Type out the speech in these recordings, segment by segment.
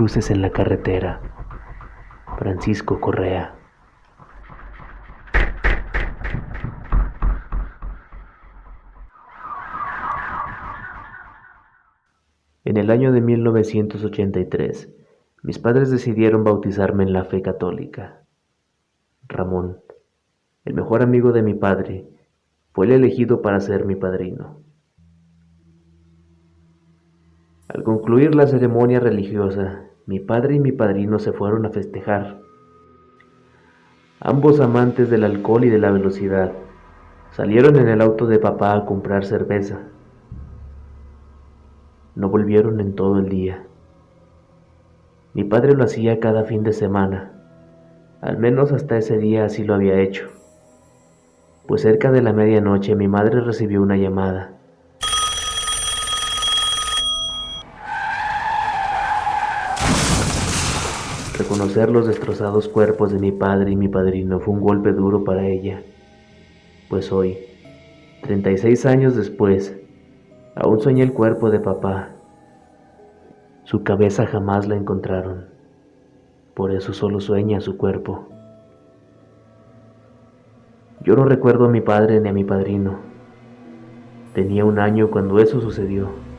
cruces en la carretera. Francisco Correa. En el año de 1983, mis padres decidieron bautizarme en la fe católica. Ramón, el mejor amigo de mi padre, fue el elegido para ser mi padrino. Al concluir la ceremonia religiosa, mi padre y mi padrino se fueron a festejar. Ambos amantes del alcohol y de la velocidad, salieron en el auto de papá a comprar cerveza. No volvieron en todo el día. Mi padre lo hacía cada fin de semana, al menos hasta ese día así lo había hecho, pues cerca de la medianoche mi madre recibió una llamada. Reconocer los destrozados cuerpos de mi padre y mi padrino fue un golpe duro para ella, pues hoy, 36 años después, Aún soñé el cuerpo de papá. Su cabeza jamás la encontraron. Por eso solo sueña su cuerpo. Yo no recuerdo a mi padre ni a mi padrino. Tenía un año cuando eso sucedió.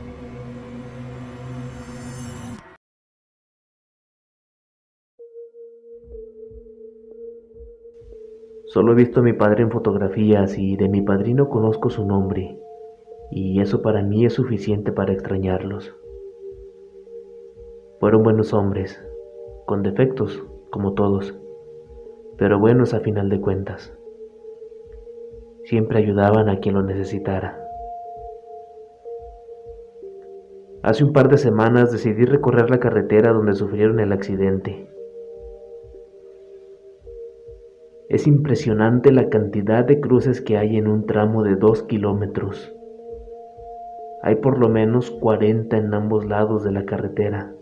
Solo he visto a mi padre en fotografías y de mi padrino conozco su nombre y eso para mí es suficiente para extrañarlos. Fueron buenos hombres, con defectos, como todos, pero buenos a final de cuentas. Siempre ayudaban a quien lo necesitara. Hace un par de semanas decidí recorrer la carretera donde sufrieron el accidente. Es impresionante la cantidad de cruces que hay en un tramo de dos kilómetros. Hay por lo menos 40 en ambos lados de la carretera.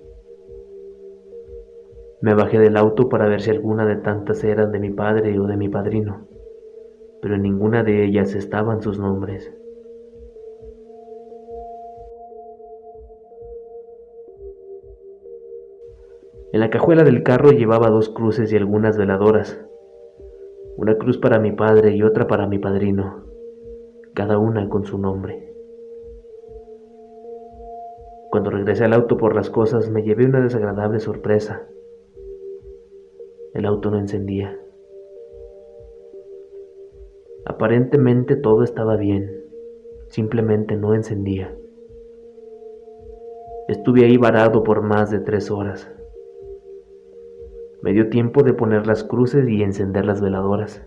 Me bajé del auto para ver si alguna de tantas eran de mi padre o de mi padrino, pero en ninguna de ellas estaban sus nombres. En la cajuela del carro llevaba dos cruces y algunas veladoras, una cruz para mi padre y otra para mi padrino, cada una con su nombre. Cuando regresé al auto por las cosas me llevé una desagradable sorpresa. El auto no encendía. Aparentemente todo estaba bien, simplemente no encendía. Estuve ahí varado por más de tres horas. Me dio tiempo de poner las cruces y encender las veladoras.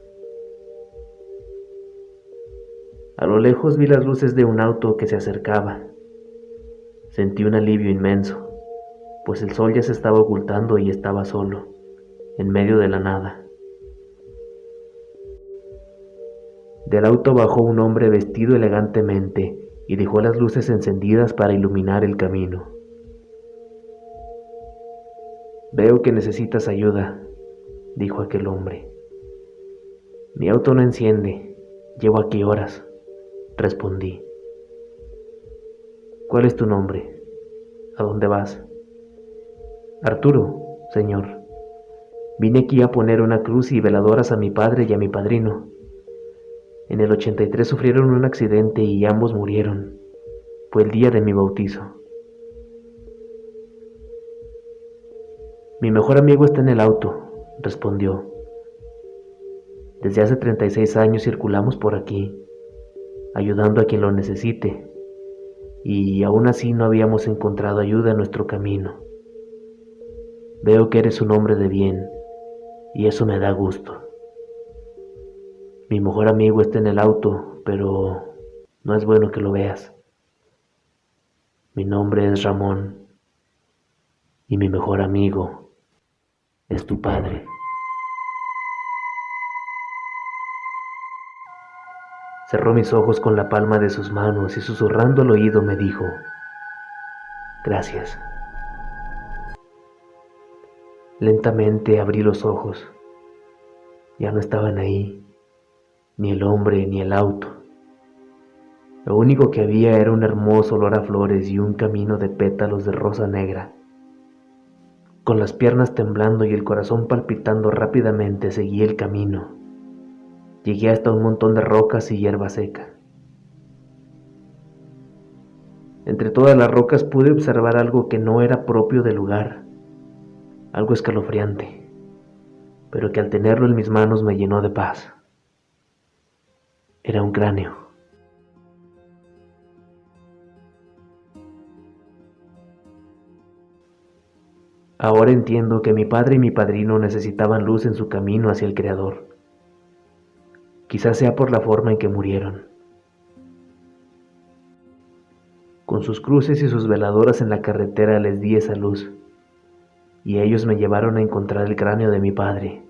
A lo lejos vi las luces de un auto que se acercaba. Sentí un alivio inmenso, pues el sol ya se estaba ocultando y estaba solo, en medio de la nada. Del auto bajó un hombre vestido elegantemente y dejó las luces encendidas para iluminar el camino. Veo que necesitas ayuda, dijo aquel hombre. Mi auto no enciende, llevo aquí horas, respondí. ¿Cuál es tu nombre? ¿A dónde vas? Arturo, señor. Vine aquí a poner una cruz y veladoras a mi padre y a mi padrino. En el 83 sufrieron un accidente y ambos murieron. Fue el día de mi bautizo. Mi mejor amigo está en el auto, respondió. Desde hace 36 años circulamos por aquí, ayudando a quien lo necesite, y aún así no habíamos encontrado ayuda en nuestro camino. Veo que eres un hombre de bien y eso me da gusto. Mi mejor amigo está en el auto, pero no es bueno que lo veas. Mi nombre es Ramón y mi mejor amigo es tu padre. Cerró mis ojos con la palma de sus manos y susurrando al oído me dijo, gracias. Lentamente abrí los ojos. Ya no estaban ahí, ni el hombre ni el auto. Lo único que había era un hermoso olor a flores y un camino de pétalos de rosa negra. Con las piernas temblando y el corazón palpitando rápidamente seguí el camino. Llegué hasta un montón de rocas y hierba seca. Entre todas las rocas pude observar algo que no era propio del lugar, algo escalofriante, pero que al tenerlo en mis manos me llenó de paz. Era un cráneo. Ahora entiendo que mi padre y mi padrino necesitaban luz en su camino hacia el Creador. Quizás sea por la forma en que murieron. Con sus cruces y sus veladoras en la carretera les di esa luz, y ellos me llevaron a encontrar el cráneo de mi padre.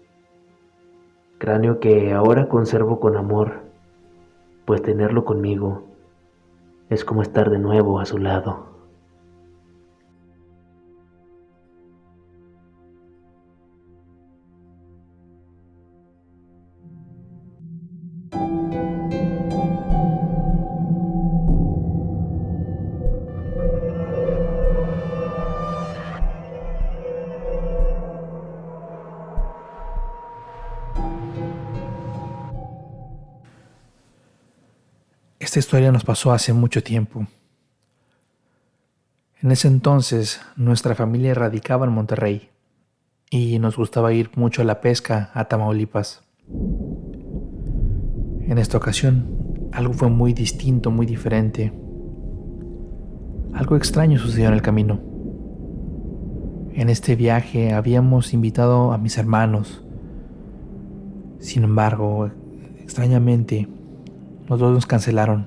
Cráneo que ahora conservo con amor, pues tenerlo conmigo es como estar de nuevo a su lado. Esta historia nos pasó hace mucho tiempo. En ese entonces nuestra familia radicaba en Monterrey y nos gustaba ir mucho a la pesca a Tamaulipas. En esta ocasión algo fue muy distinto, muy diferente. Algo extraño sucedió en el camino. En este viaje habíamos invitado a mis hermanos. Sin embargo, extrañamente, los dos nos cancelaron.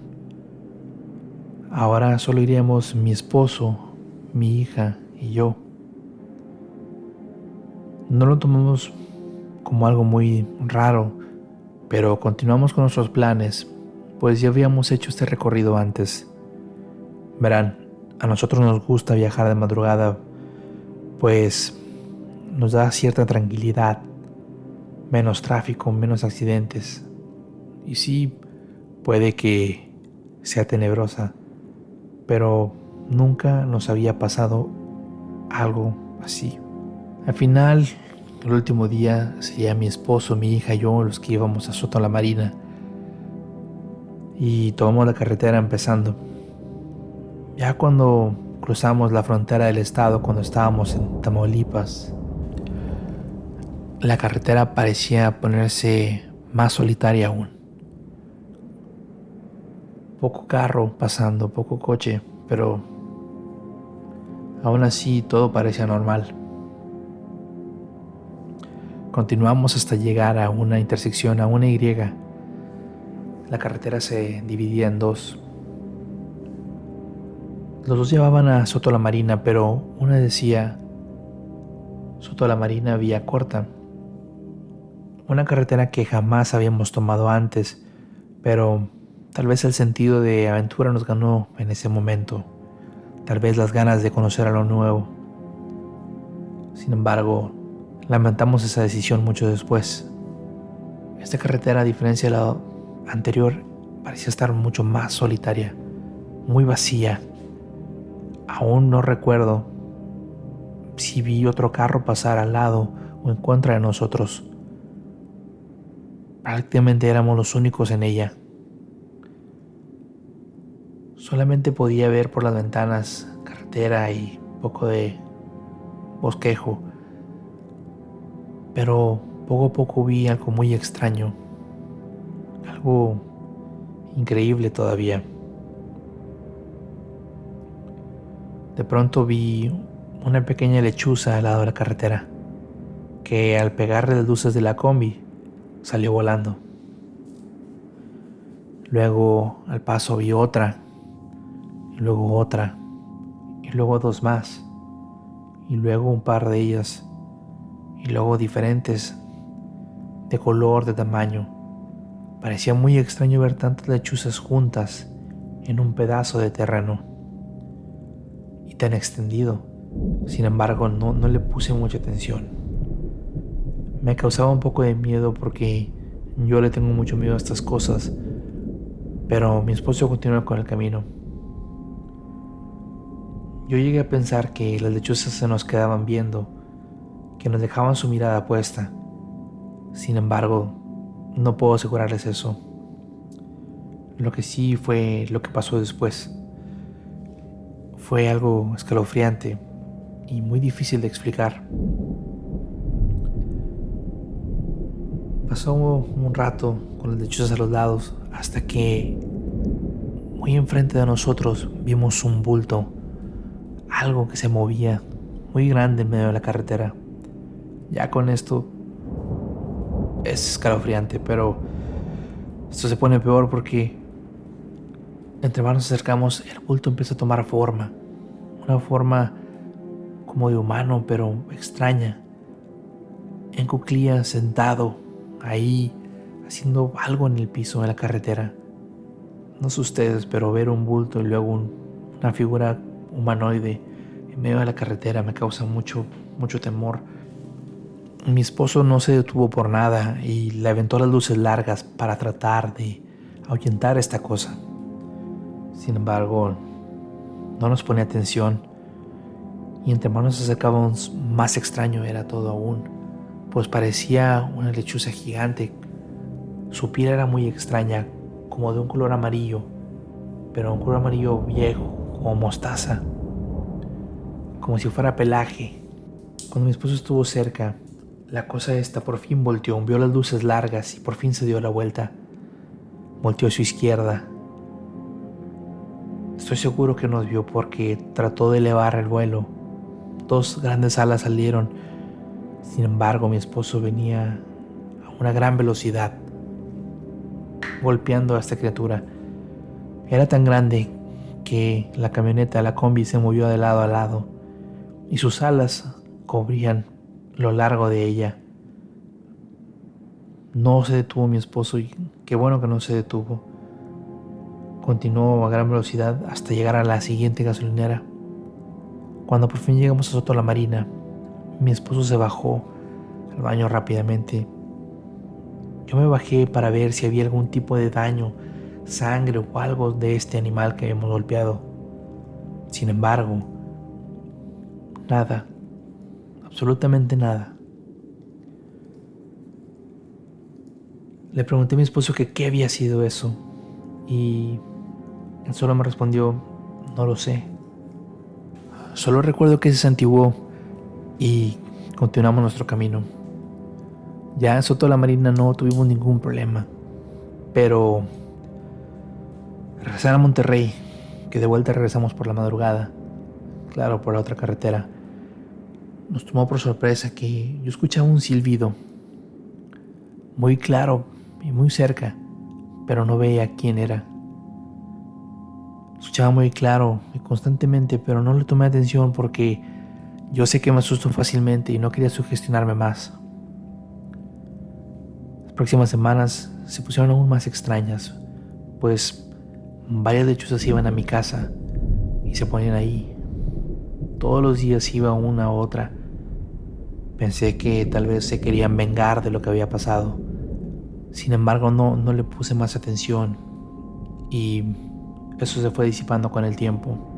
Ahora solo iríamos mi esposo, mi hija y yo. No lo tomamos como algo muy raro, pero continuamos con nuestros planes, pues ya habíamos hecho este recorrido antes. Verán, a nosotros nos gusta viajar de madrugada, pues nos da cierta tranquilidad, menos tráfico, menos accidentes. Y sí, Puede que sea tenebrosa, pero nunca nos había pasado algo así. Al final, el último día, sería mi esposo, mi hija y yo los que íbamos a Soto la Marina. Y tomamos la carretera empezando. Ya cuando cruzamos la frontera del estado, cuando estábamos en Tamaulipas, la carretera parecía ponerse más solitaria aún poco carro pasando, poco coche, pero aún así todo parecía normal. Continuamos hasta llegar a una intersección, a una Y. La carretera se dividía en dos. Los dos llevaban a Soto la Marina, pero una decía Soto la Marina vía corta. Una carretera que jamás habíamos tomado antes, pero Tal vez el sentido de aventura nos ganó en ese momento, tal vez las ganas de conocer a lo nuevo. Sin embargo, lamentamos esa decisión mucho después. Esta carretera, a diferencia de la anterior, parecía estar mucho más solitaria, muy vacía. Aún no recuerdo si vi otro carro pasar al lado o en contra de nosotros. Prácticamente éramos los únicos en ella. Solamente podía ver por las ventanas carretera y poco de bosquejo. Pero poco a poco vi algo muy extraño. Algo increíble todavía. De pronto vi una pequeña lechuza al lado de la carretera, que al pegarle las luces de la combi salió volando. Luego al paso vi otra y luego otra, y luego dos más, y luego un par de ellas, y luego diferentes, de color, de tamaño. Parecía muy extraño ver tantas lechuzas juntas en un pedazo de terreno, y tan extendido. Sin embargo, no, no le puse mucha atención. Me causaba un poco de miedo porque yo le tengo mucho miedo a estas cosas, pero mi esposo continuó con el camino. Yo llegué a pensar que las lechuzas se nos quedaban viendo, que nos dejaban su mirada puesta. Sin embargo, no puedo asegurarles eso. Lo que sí fue lo que pasó después. Fue algo escalofriante y muy difícil de explicar. Pasó un rato con las lechuzas a los lados hasta que muy enfrente de nosotros vimos un bulto, algo que se movía muy grande en medio de la carretera. Ya con esto es escalofriante, pero esto se pone peor porque entre más nos acercamos, el bulto empieza a tomar forma. Una forma como de humano, pero extraña. En cuclillas, sentado, ahí, haciendo algo en el piso de la carretera. No sé ustedes, pero ver un bulto y luego una figura humanoide en medio de la carretera me causa mucho, mucho temor. Mi esposo no se detuvo por nada y le aventó las luces largas para tratar de ahuyentar esta cosa. Sin embargo, no nos ponía atención y entre más nos acercábamos más extraño era todo aún, pues parecía una lechuza gigante. Su piel era muy extraña, como de un color amarillo, pero un color amarillo viejo, como mostaza, como si fuera pelaje. Cuando mi esposo estuvo cerca, la cosa esta por fin volteó, vio las luces largas y por fin se dio la vuelta. Volteó a su izquierda. Estoy seguro que nos vio porque trató de elevar el vuelo. Dos grandes alas salieron. Sin embargo, mi esposo venía a una gran velocidad, golpeando a esta criatura. Era tan grande que la camioneta, la combi, se movió de lado a lado y sus alas cubrían lo largo de ella. No se detuvo mi esposo y qué bueno que no se detuvo. Continuó a gran velocidad hasta llegar a la siguiente gasolinera. Cuando por fin llegamos a Soto la Marina, mi esposo se bajó al baño rápidamente. Yo me bajé para ver si había algún tipo de daño, sangre o algo de este animal que habíamos golpeado. Sin embargo, nada absolutamente nada. Le pregunté a mi esposo que qué había sido eso y él solo me respondió, no lo sé. Solo recuerdo que se santiguó y continuamos nuestro camino. Ya en Soto la Marina no tuvimos ningún problema, pero regresar a Monterrey, que de vuelta regresamos por la madrugada, claro, por la otra carretera nos tomó por sorpresa que yo escuchaba un silbido muy claro y muy cerca, pero no veía quién era. Escuchaba muy claro y constantemente, pero no le tomé atención porque yo sé que me asusto fácilmente y no quería sugestionarme más. Las próximas semanas se pusieron aún más extrañas, pues varias lechuzas iban a mi casa y se ponían ahí todos los días iba una a otra. Pensé que tal vez se querían vengar de lo que había pasado. Sin embargo, no, no le puse más atención y eso se fue disipando con el tiempo.